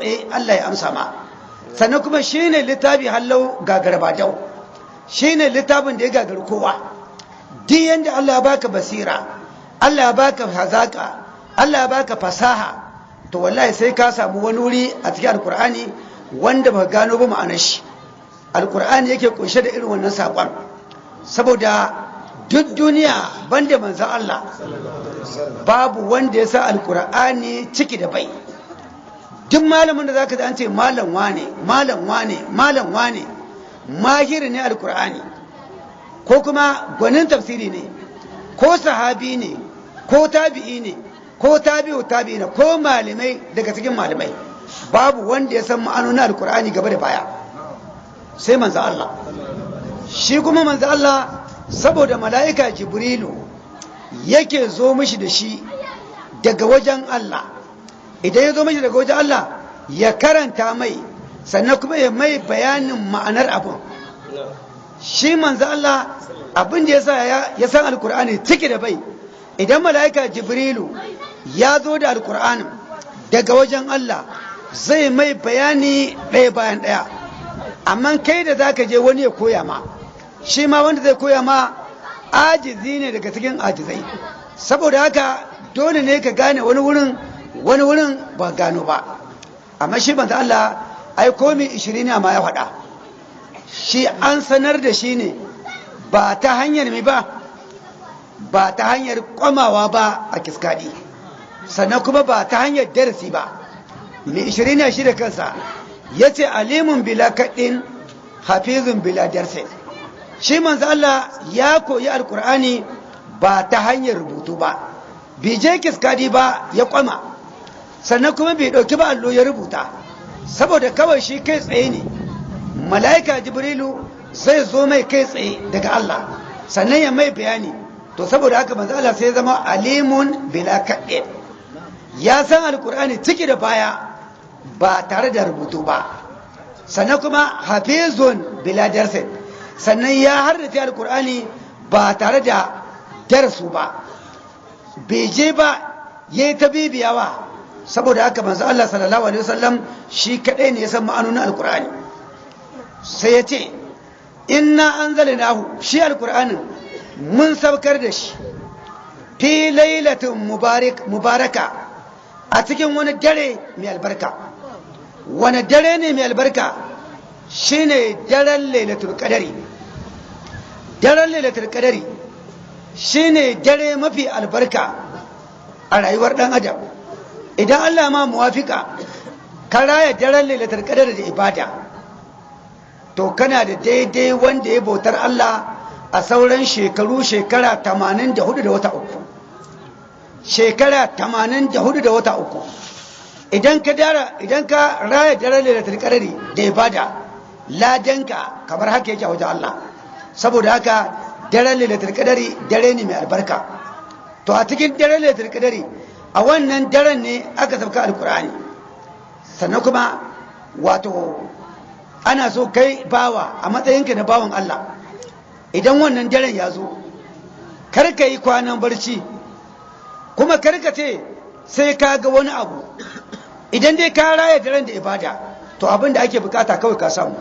tsaye Allah ya amsa ma. Sannan kuma shine littafi hallau gagarbadau shine littafin da ya gagari kowa. Duk yanda Allah ya baka basira Allah ya baka hazaka Allah ya baka fasaha to wallahi sai ka samu wani wuri a cikin alkur'ani wanda ba gano ba ma'anar shi. Alkur'ani yake kunshe da irin wannan saƙon. Saboda duk duniya banda manzan Allah babu wanda ya sa alkur'ani ciki da bai. Duk malamin da zaka an ce malam wane malam wane malam wane mahiri ne alkur'ani ko kuma gwanin tafsiri ne ko sahabi ne ko tabi'i ne ko tabi'u tabi'i ne ko malamai daga cikin malamai babu wanda ya san ma'anonin alkur'ani gaba da baya. Sai manzo Allah. Shi kuma manzo Allah saboda mala'ika jibrilu yake zo mishi da shi daga wajen Allah. Idan ya zo mishi daga wajen Allah ya karanta mai sannan kuma ya mai bayanin ma'anar abun. Shi manzo Allah abin da yasa ya san alkur'ani ciki da bai. Idan mala'ika jibrilu ya zo da alkur'anin daga wajen Allah zai mai bayani ɗaya bayan ɗaya. Amma kai da zaka je wani ya koya ma shi ma wanda zai koya ma ajizi ne daga cikin ajizai. Saboda haka dole ne ka gane wani wurin wani wurin ba gano ba. Amma shi banza Allah ai komi ishirin ne ma ya faɗa. Shi an sanar da shi ne ba ta hanyar mai ba ba ta hanyar kwamawa ba a kiskadi sannan kuma ba ta hanyar darasi ba. Mai ishirin shi da kansa. Ya ce alimun bila kaɗin hafizun bila darsin. Shi manzo Allah ya koyi alkur'ani ba ta hanyar rubutu ba. Bai je kiskadi ba ya kwama. Sannan kuma bai ɗauki ba allo ya rubuta. Saboda kawai shi kai tsaye ne. Mala'ika jibrilu zai zo mai kai tsaye daga Allah. Sannan ya mai bayani. To saboda haka manzo Allah sai zama alimun bila kaɗin ya san alkur'ani ciki da baya ba tare da rubutu ba. Sannan kuma hafizun bila darsin. Sannan ya hardace alkur'ani ba tare da darasu ba. Bai je ba ya yi ta bibiyawa. Saboda haka manzo Allah sallallahu alaihi wasallam shi kadai ne ya san ma'anonin alkur'ani sai ya ce inna anzalnahu shi alkur'anin mun saukar da shi fi lailatin mubaraka a cikin wani dare mai albarka. Wani dare ne mai albarka? Shine daren lailatul qadari. Daren lailatul qadari shine dare mafi albarka a rayuwar dan adam. Idan Allah ma muwafika ka raya daren lailatul qadari da ibada. To kana da daidai wanda ya bautar Allah a sauran shekaru shekara 84 da wata uku. Shekara 84 da wata uku. Idan ka dara idan ka raya daren lailatul qadari da ibada ladanka kamar haka yake a wajen Allah. Saboda haka daren lailatul qadari dare ne mai albarka. To a cikin daren lailatul qadari a wannan daren ne aka sauka alqur'ani. Sannan kuma wato ana so kai bawa a matsayinka na bawan Allah. Idan wannan daren ya zo kar ka yi kwanan barci. Kuma kar ka ce sai ka ga wani abu. Idan dai ka raya daren da ibada to abin da ake buƙata kawai ka samu.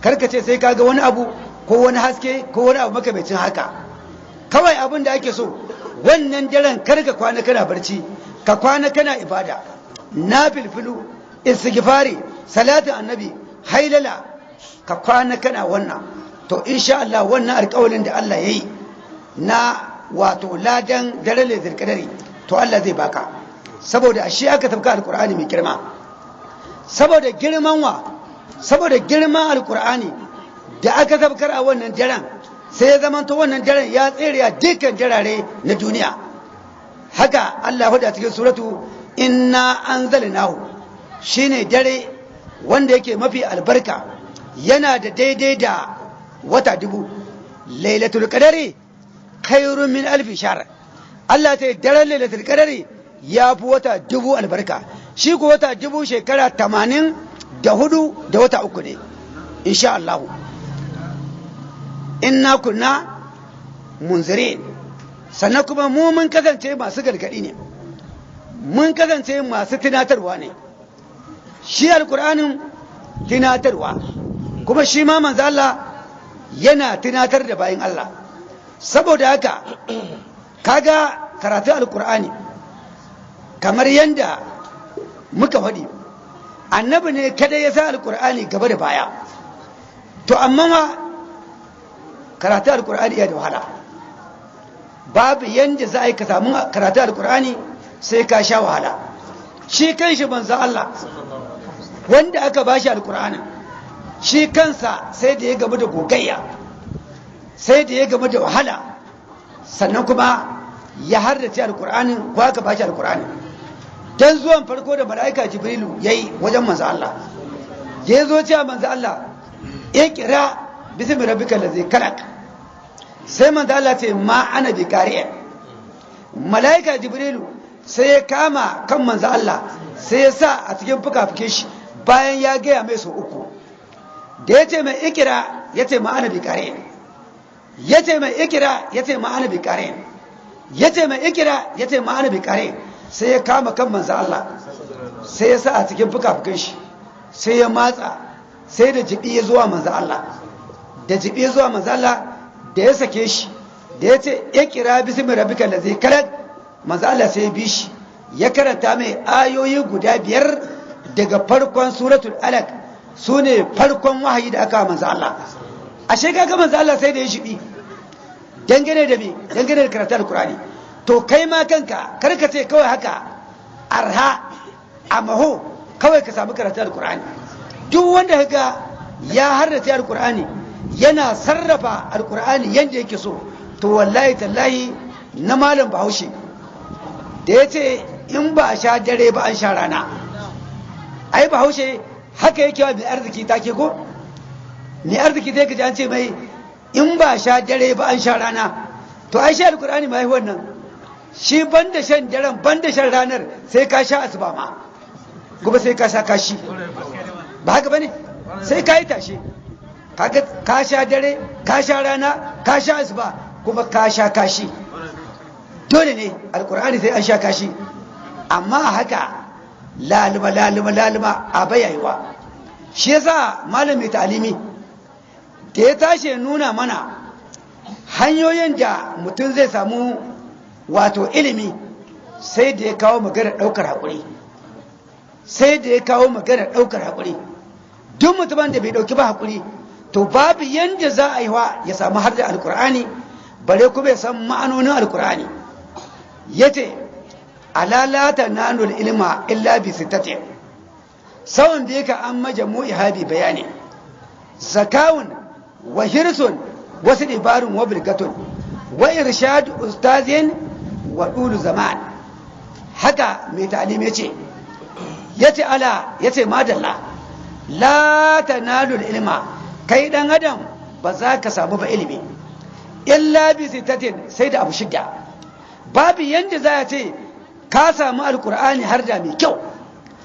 Kar ka ce sai ka ga wani abu ko wani haske ko wani abu makamacin haka. Kawai abin da ake so wannan daren kar ka kwana kana barci ka kwana kana ibada. Na filfilu istighfari salatin annabi hailala ka kwana kana wannan. To insha Allah wannan alƙawarin da Allah yayi na wato ladan dare da zirkadari to Allah zai baka. Saboda shi aka tafka alƙur'ani mai girma. Saboda girman wa? Saboda girman alƙur'ani da aka tafkar a wannan daren sai ya zama to wannan daren ya tsere a dukkan darare na duniya. Haka Allah huda cikin suratu inna anzalnahu. Shine dare wanda yake mafi albarka yana da daidai da wata dubu. Lailatul qadari khairun min alfi shahr. Allah ta daren lailatul qadari ya fi wata dubu albarka. Shi ko wata dubu shekara tamanin da huɗu da wata uku ne insha Allah. Inna kunna munzirin. Sannan kuma mu mun kasance masu gargaɗi ne. Mun kasance masu tunatarwa ne. Shi alkur'anin tunatarwa. Kuma shi ma manzo Allah yana tunatar da bayan Allah. Saboda haka kaga karatu alkur'ani kamar yadda muka faɗi annabi ne kada ya sa alkur'ani gaba da baya. To amma ma karatu alkur'ani ya da wahala. Babu yadda za a yi ka samu karatu alkur'ani sai ka sha wahala. Shi kan shi banza Allah wanda aka bashi alkur'ani shi kansa sai da ya gaba da gogayya sai da ya gaba da wahala. Sannan kuma ya hardace alkur'anin ko aka bashi alkur'ani dan zuwan farko da mala'ika jibrilu yayi wajen manzo Allah. Ya zo cewa manzo Allah ya kira bismi rabbikal ladzi khalaq. Sai manzo Allah ce ma ana bi qari'a mala'ika jibrilu sai ya kama kan manzo Allah sai ya sa a cikin fuka-fuke shi bayan ya gaya mai sau uku. Da ya ce mai ikira ya ce ma'ana bi qari'a ya ce mai ikira ya ce ma'ana bi qari'a ya ce mai ikira ya ce ma'ana bi qari'a sai ya kama kan manzo Allah sai ya sa a cikin fuka-fukan shi sai ya matsa sai da jibi ya zuwa manzo Allah. Da jibi ya zuwa manzo Allah da ya sake shi da ya ce ya kira bismi rabbika allazi khalaq manzo Allah sai bi shi ya karanta mai ayoyi guda biyar daga farkon suratul alaq. Sune farkon wahayi da aka manzo Allah. Ashe kaga manzo Allah sai da ya shibi dangane da me? Dangane da karatun alqur'ani. To kai ma kanka kar ka ce kawai haka arha a maho kawai ka samu karatun alkur'ani duk wanda ga ya harrace alkur'ani yana sarrafa alkur'ani yadda yake so. To wallahi tallahi na malam bahaushe da ya ce in ba a sha dare ba an sha rana. Ai bahaushe haka yake wa mai arziki take ko? Mai arziki zai kaji an ce mai in ba a sha dare ba an sha rana. To ai sha alkur'ani ma yi wannan. Shi banda shan daren banda shan ranar sai ka sha asuba ma. Kuma sai ka sha kashi. Ba haka ba ne sai ka yi tashi ka sha dare ka sha rana ka sha asuba kuma ka sha kashi. Dole ne alkur'ani sai an sha kashi. Amma haka laluma laluma laluma a bayayewa shi yasa malami talimi da ya tashi nuna mana hanyoyin da mutum zai samu wato ilimi sai da ya kawo magana ɗaukar haƙuri. Sai da ya kawo magana ɗaukar haƙuri. Duk mutumin da bai ɗauki ba haƙuri to babu yadda za a yi wa ya samu har alkur'ani bare kuma ya san ma'anonin alkur'ani ya ce alalata nanul ilma illa bi sittatin. Sawan da yaka an majamu ihabi bayani. Zakawun wa hirsun wasu dabarun wa bilgatun wa irshad ustazin wa ɗulu zaman. Haka mai ta'alim ya ce ya ce ala ya ce madalla la ta ilma kai ɗan adam ba za ka samu ba ilimi. Illa bi sitatin sai da abu shida babu yadda za a ce ka samu alkur'ani har da mai kyau.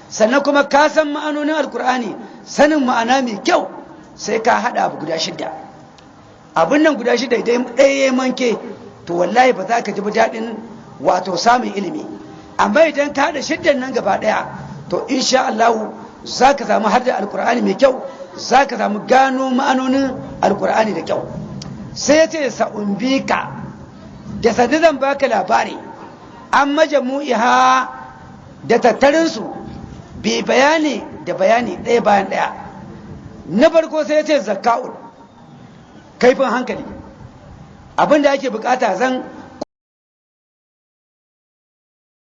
Sannan kuma ka san ma'anonin alkur'ani sanin ma'ana mai kyau sai ka haɗa abu guda shida abin nan guda shida idan ɗaya ya manke to wallahi ba za ka ji daɗin wato samun ilimi. Amma idan ka haɗa shiddan nan gaba ɗaya to insha Allah za ka samu har da alkur'ani mai kyau za ka samu gano ma'anonin alkur'ani da kyau. Sai ce sa'umbika da sadi zan baka labari an majamu'iha da tattarinsu bi bayani da bayani ɗaya bayan ɗaya. Na farko sai ce zaka'ul kaifin hankali. Abin da ake buƙata zan